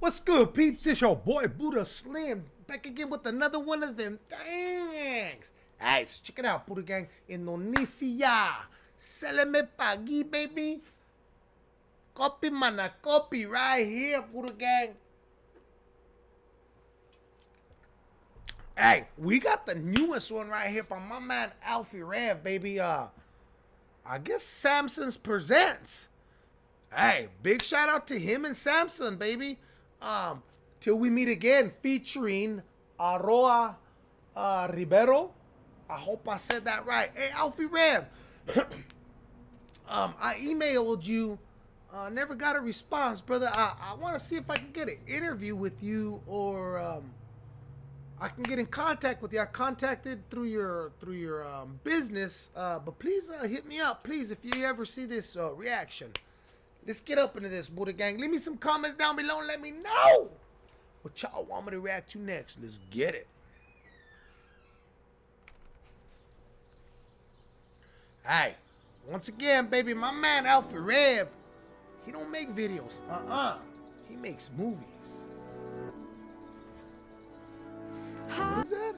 What's good, peeps? It's your boy Buddha Slim back again with another one of them things. Alright, check it out, Buddha Gang. Indonesia. Seleme pagi, baby. Copy mana copy right here, Buddha Gang. Hey, we got the newest one right here from my man Alffy Rev, baby. Uh, I guess Samsung's presents. Hey, big shout out to him and Samson, baby. Um, till we meet again, featuring Aroa uh, Ribeiro. I hope I said that right. Hey, Alffy Rev. um, I emailed you. Uh, never got a response, brother. I, I want to see if I can get an interview with you or um, I can get in contact with you. I contacted through your through your um, business, uh, but please uh, hit me up, please, if you ever see this uh, reaction. Let's get up into this, Buddha Gang. Leave me some comments down below and let me know what y'all want me to react to next. Let's get it. Hey, once again, baby, my man Alffy Rev, he don't make videos. Uh-uh. He makes movies. What is that?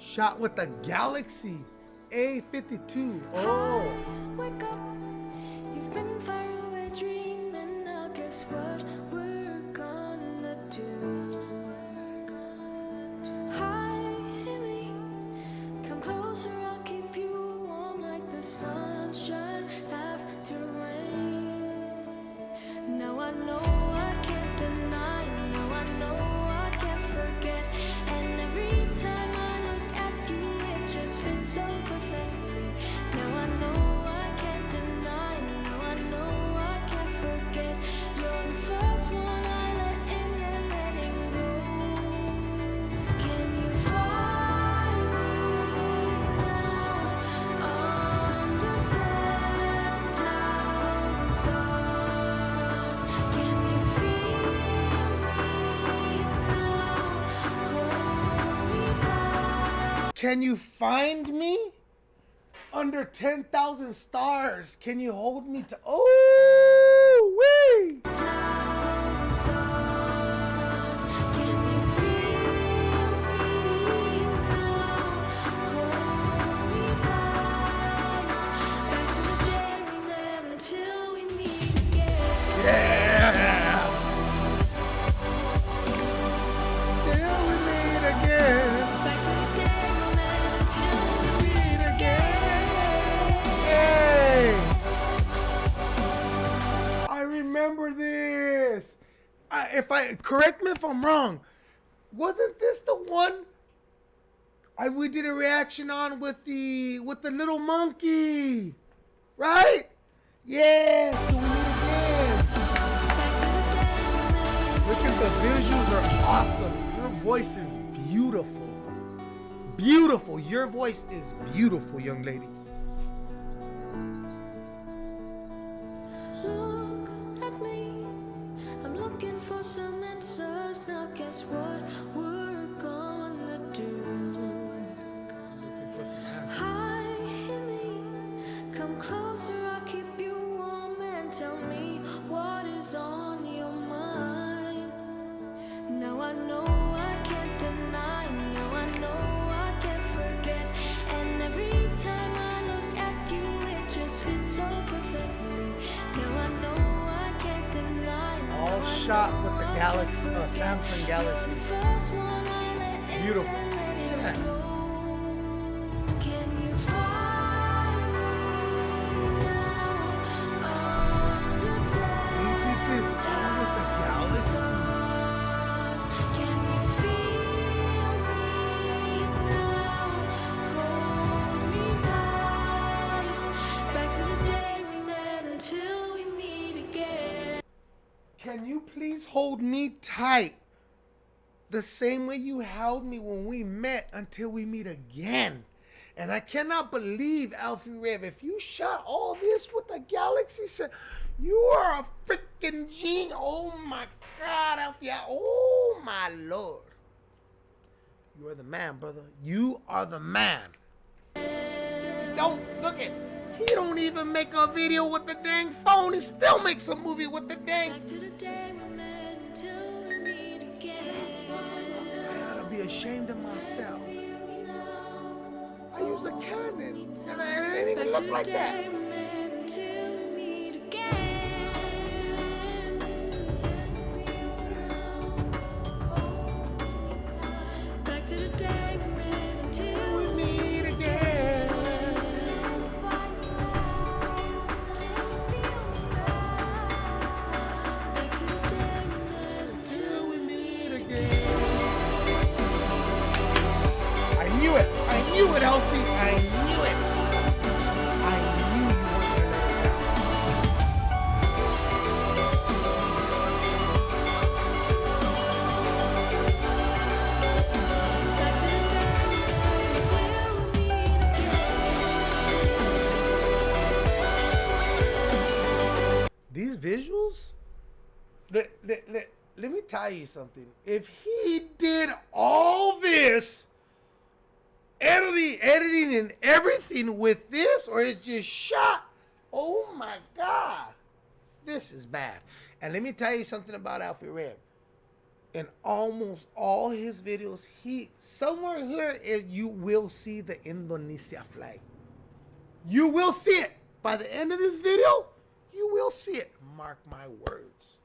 Shot with the Galaxy A52. Oh. What we're Can you find me? Under 10,000 stars. Can you hold me to. Oh, I, if I correct me if I'm wrong, wasn't this the one I we did a reaction on with the with the little monkey, right? Yeah. Look at the visuals are awesome. Your voice is beautiful. Beautiful. Your voice is beautiful, young lady. Shot with the Galaxy, uh. Samsung Galaxy. Beautiful. Please hold me tight? The same way you held me when we met until we meet again. And I cannot believe, Alffy Rev, if you shot all this with the Galaxy set, you are a freaking genius. Oh my God, Alffy. Oh my Lord. You are the man, brother. You are the man. Don't look at. He don't even make a video with the dang phone. He still makes a movie with the dang. I gotta be ashamed of myself. I use a Canon, and I, it didn't even look like that. Let, let, let, me tell you something. If he did all this editing, editing, and everything with this, or it's just shot, oh my god, this is bad. And let me tell you something about Alffy Rev. In almost all his videos, he somewhere here you will see the Indonesia flag. You will see it by the end of this video. You will see it. Mark my words.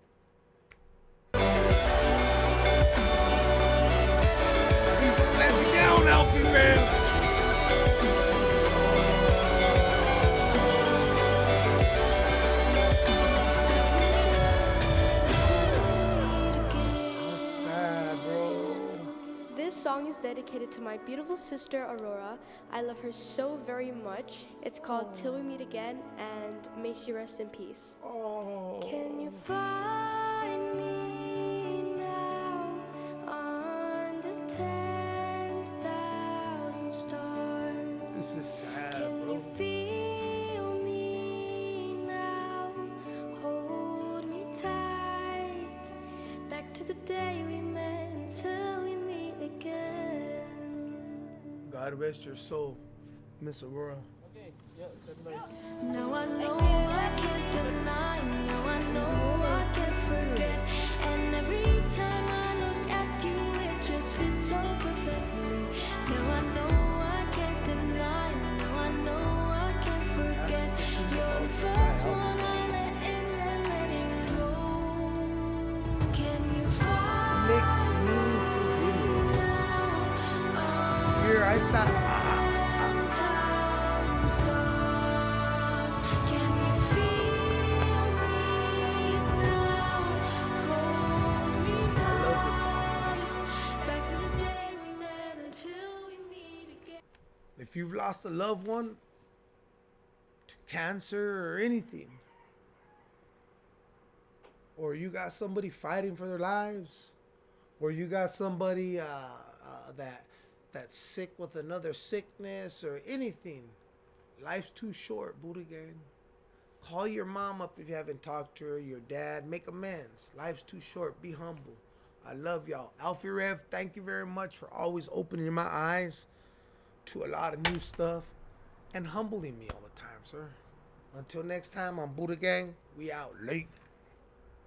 Dedicated to my beautiful sister Aurora. I love her so very much. It's called Till We Meet Again and may she rest in peace. Oh. Can you find me now under 10,000 stars? This is sad, Can bro. you feel me now? Hold me tight. Back to the day God rest your soul, Miss Aurora. Now I know I can't deny, I know I can't forget. And every time I look at you, it just fits so perfectly. Now I know if you've lost a loved one to cancer or anything, or you got somebody fighting for their lives, or you got somebody uh, uh, that that's sick with another sickness or anything, life's too short, Buddha gang. Call your mom up if you haven't talked to her, your dad, make amends. Life's too short. Be humble. I love y'all. Alffy Rev, thank you very much for always opening my eyes to a lot of new stuff and humbling me all the time, sir. Until next time on Buddha Gang, we out late.